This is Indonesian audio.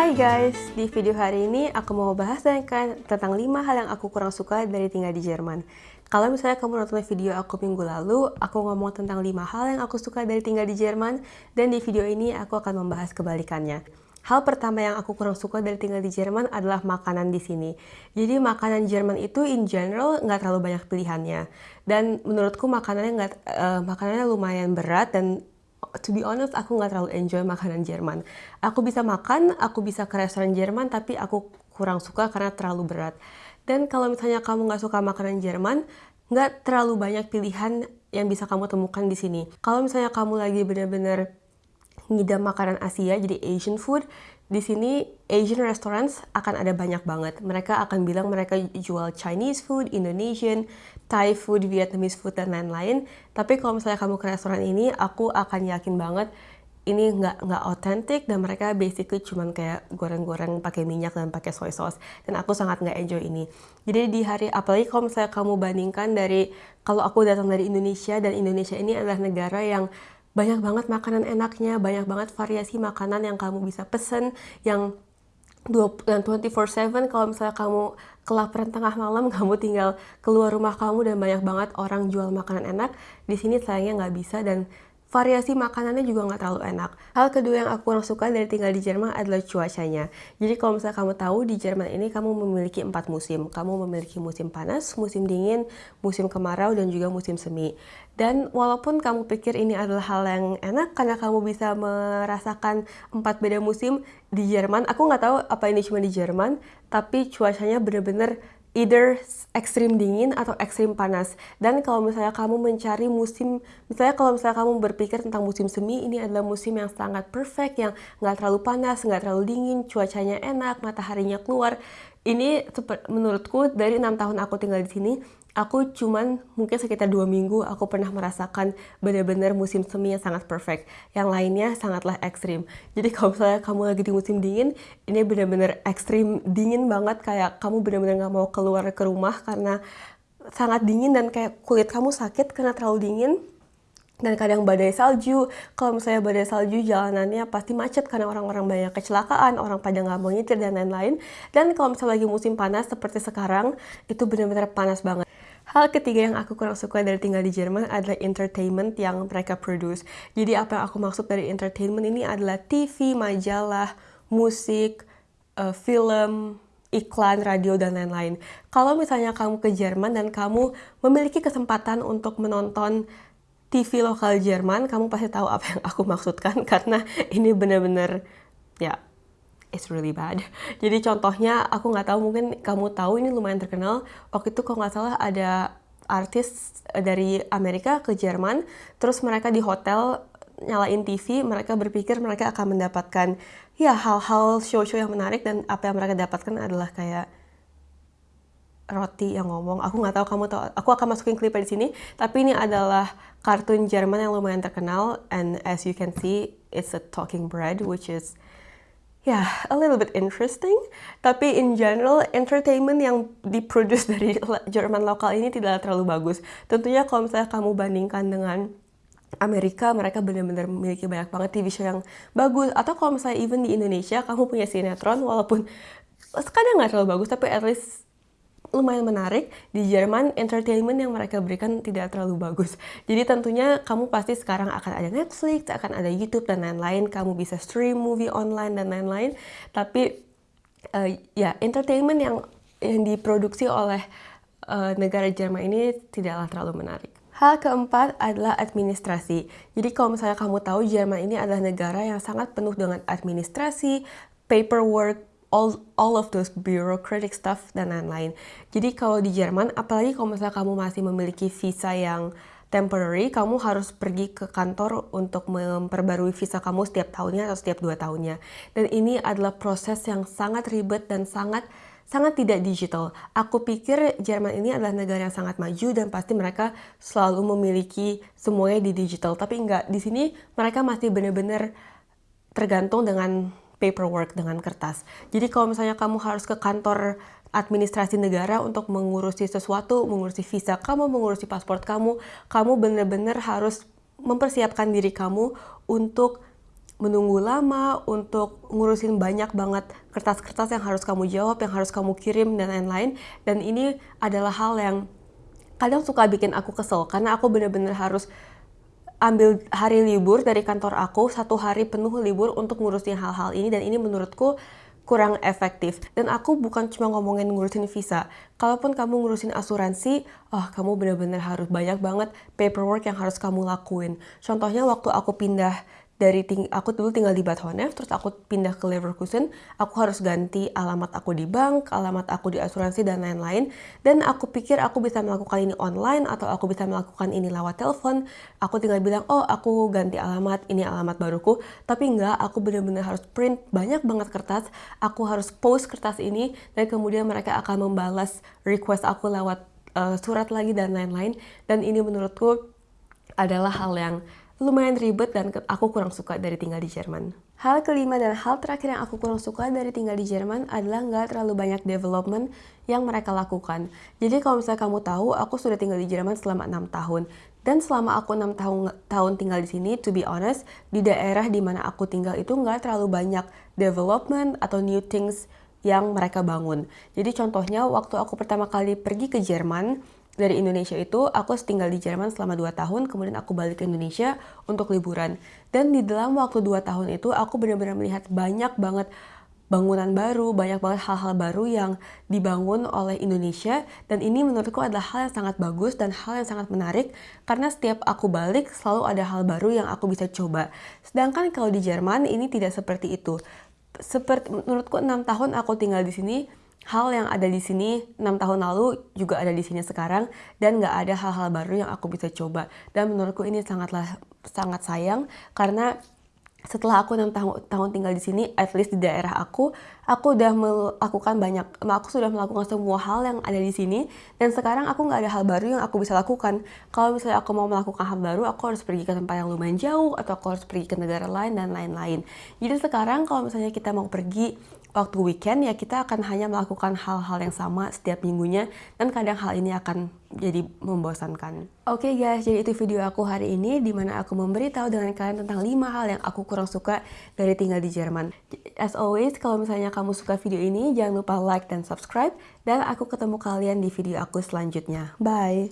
Hai guys, di video hari ini aku mau bahas tentang 5 hal yang aku kurang suka dari tinggal di Jerman. Kalau misalnya kamu nonton video aku minggu lalu, aku ngomong tentang 5 hal yang aku suka dari tinggal di Jerman, dan di video ini aku akan membahas kebalikannya. Hal pertama yang aku kurang suka dari tinggal di Jerman adalah makanan di sini. Jadi makanan Jerman itu in general nggak terlalu banyak pilihannya. Dan menurutku makanannya nggak uh, makanannya lumayan berat dan to be honest, aku nggak terlalu enjoy makanan Jerman. Aku bisa makan, aku bisa ke restoran Jerman, tapi aku kurang suka karena terlalu berat. Dan kalau misalnya kamu nggak suka makanan Jerman, nggak terlalu banyak pilihan yang bisa kamu temukan di sini. Kalau misalnya kamu lagi bener-bener ngidam makanan Asia, jadi Asian food, di sini Asian restaurants akan ada banyak banget. Mereka akan bilang mereka jual Chinese food, Indonesian, Thai food, Vietnamese food, dan lain-lain. Tapi kalau misalnya kamu ke restoran ini, aku akan yakin banget ini nggak nggak otentik dan mereka basically cuman kayak goreng-goreng pakai minyak dan pakai soy sauce dan aku sangat nggak enjoy ini jadi di hari apalagi kalau misalnya kamu bandingkan dari kalau aku datang dari Indonesia dan Indonesia ini adalah negara yang banyak banget makanan enaknya, banyak banget variasi makanan yang kamu bisa pesen, yang 24/7 kalau misalnya kamu kelaparan tengah malam kamu tinggal keluar rumah kamu dan banyak banget orang jual makanan enak di sini sayangnya nggak bisa dan variasi makanannya juga nggak terlalu enak. Hal kedua yang aku kurang suka dari tinggal di Jerman adalah cuacanya. Jadi kalau misalnya kamu tahu di Jerman ini kamu memiliki empat musim. Kamu memiliki musim panas, musim dingin, musim kemarau, dan juga musim semi. Dan walaupun kamu pikir ini adalah hal yang enak karena kamu bisa merasakan empat beda musim di Jerman, aku nggak tahu apa ini cuma di Jerman, tapi cuacanya bener-bener either ekstrim dingin atau ekstrim panas. Dan kalau misalnya kamu mencari musim, misalnya kalau misalnya kamu berpikir tentang musim semi, ini adalah musim yang sangat perfect, yang nggak terlalu panas, nggak terlalu dingin, cuacanya enak, mataharinya keluar. Ini menurutku dari enam tahun aku tinggal di sini, aku cuman mungkin sekitar dua minggu aku pernah merasakan benar-benar musim semi yang sangat perfect. Yang lainnya sangatlah ekstrim. Jadi kalau misalnya kamu lagi di musim dingin, ini benar-benar ekstrim dingin banget kayak kamu benar-benar nggak mau keluar ke rumah karena sangat dingin dan kayak kulit kamu sakit karena terlalu dingin dan kadang badai salju. Kalau misalnya badai salju jalanannya pasti macet karena orang-orang banyak kecelakaan, orang pada nggak mau nyetir dan lain-lain. Dan kalau misalnya lagi musim panas seperti sekarang, itu benar-benar panas banget. Hal ketiga yang aku kurang suka dari tinggal di Jerman adalah entertainment yang mereka produce. Jadi apa yang aku maksud dari entertainment ini adalah TV, majalah, musik, uh, film, iklan, radio, dan lain-lain. Kalau misalnya kamu ke Jerman dan kamu memiliki kesempatan untuk menonton TV lokal Jerman, kamu pasti tahu apa yang aku maksudkan karena ini benar-benar ya it's really bad. Jadi contohnya aku nggak tahu mungkin kamu tahu ini lumayan terkenal. Waktu itu kalau nggak salah ada artis dari Amerika ke Jerman, terus mereka di hotel nyalain TV, mereka berpikir mereka akan mendapatkan ya hal-hal show-show yang menarik dan apa yang mereka dapatkan adalah kayak roti yang ngomong. Aku nggak tahu kamu tahu. Aku akan masukin klip di sini. Tapi ini adalah kartun Jerman yang lumayan terkenal. And as you can see, it's a talking bread, which is ya yeah, a little bit interesting. Tapi in general, entertainment yang diproduce dari Jerman lokal ini tidak terlalu bagus. Tentunya kalau misalnya kamu bandingkan dengan Amerika, mereka benar-benar memiliki banyak banget TV show yang bagus. Atau kalau misalnya even di Indonesia, kamu punya sinetron, walaupun kadang nggak terlalu bagus, tapi at least lumayan menarik. Di Jerman, entertainment yang mereka berikan tidak terlalu bagus. Jadi tentunya kamu pasti sekarang akan ada Netflix, akan ada YouTube dan lain-lain. Kamu bisa stream movie online dan lain-lain. Tapi uh, ya entertainment yang yang diproduksi oleh uh, negara Jerman ini tidaklah terlalu menarik. Hal keempat adalah administrasi. Jadi kalau misalnya kamu tahu Jerman ini adalah negara yang sangat penuh dengan administrasi, paperwork, all all of those bureaucratic stuff dan lain-lain. Jadi kalau di Jerman, apalagi kalau misalnya kamu masih memiliki visa yang temporary, kamu harus pergi ke kantor untuk memperbarui visa kamu setiap tahunnya atau setiap dua tahunnya. Dan ini adalah proses yang sangat ribet dan sangat sangat tidak digital. Aku pikir Jerman ini adalah negara yang sangat maju dan pasti mereka selalu memiliki semuanya di digital. Tapi enggak, di sini mereka masih benar-benar tergantung dengan paperwork dengan kertas. Jadi kalau misalnya kamu harus ke kantor administrasi negara untuk mengurusi sesuatu, mengurusi visa kamu, mengurusi paspor kamu, kamu benar-benar harus mempersiapkan diri kamu untuk menunggu lama, untuk ngurusin banyak banget kertas-kertas yang harus kamu jawab, yang harus kamu kirim, dan lain-lain. Dan ini adalah hal yang kadang suka bikin aku kesel, karena aku bener-bener harus ambil hari libur dari kantor aku, satu hari penuh libur untuk ngurusin hal-hal ini, dan ini menurutku kurang efektif. Dan aku bukan cuma ngomongin ngurusin visa. Kalaupun kamu ngurusin asuransi, oh kamu benar-benar harus banyak banget paperwork yang harus kamu lakuin. Contohnya waktu aku pindah dari ting aku dulu tinggal di Bad terus aku pindah ke Leverkusen, aku harus ganti alamat aku di bank, alamat aku di asuransi dan lain-lain. Dan aku pikir aku bisa melakukan ini online atau aku bisa melakukan ini lewat telepon. Aku tinggal bilang, oh aku ganti alamat, ini alamat baruku. Tapi enggak, aku benar-benar harus print banyak banget kertas. Aku harus post kertas ini dan kemudian mereka akan membalas request aku lewat uh, surat lagi dan lain-lain. Dan ini menurutku adalah hal yang lumayan ribet dan aku kurang suka dari tinggal di Jerman. Hal kelima dan hal terakhir yang aku kurang suka dari tinggal di Jerman adalah nggak terlalu banyak development yang mereka lakukan. Jadi kalau misalnya kamu tahu, aku sudah tinggal di Jerman selama 6 tahun. Dan selama aku 6 tahun, tahun tinggal di sini, to be honest, di daerah di mana aku tinggal itu nggak terlalu banyak development atau new things yang mereka bangun. Jadi contohnya waktu aku pertama kali pergi ke Jerman, dari Indonesia itu aku tinggal di Jerman selama 2 tahun, kemudian aku balik ke Indonesia untuk liburan. Dan di dalam waktu 2 tahun itu aku benar-benar melihat banyak banget bangunan baru, banyak banget hal-hal baru yang dibangun oleh Indonesia dan ini menurutku adalah hal yang sangat bagus dan hal yang sangat menarik karena setiap aku balik selalu ada hal baru yang aku bisa coba. Sedangkan kalau di Jerman ini tidak seperti itu. Seperti menurutku 6 tahun aku tinggal di sini hal yang ada di sini 6 tahun lalu juga ada di sini sekarang dan nggak ada hal-hal baru yang aku bisa coba. Dan menurutku ini sangatlah sangat sayang karena setelah aku enam tahun, tahun tinggal di sini, at least di daerah aku, aku udah melakukan banyak, aku sudah melakukan semua hal yang ada di sini, dan sekarang aku nggak ada hal baru yang aku bisa lakukan. Kalau misalnya aku mau melakukan hal baru, aku harus pergi ke tempat yang lumayan jauh, atau aku harus pergi ke negara lain, dan lain-lain. Jadi sekarang kalau misalnya kita mau pergi waktu weekend ya kita akan hanya melakukan hal-hal yang sama setiap minggunya dan kadang hal ini akan jadi membosankan. Oke okay guys, jadi itu video aku hari ini di mana aku memberitahu dengan kalian tentang 5 hal yang aku kurang suka dari tinggal di Jerman. As always, kalau misalnya kamu suka video ini, jangan lupa like dan subscribe dan aku ketemu kalian di video aku selanjutnya. Bye!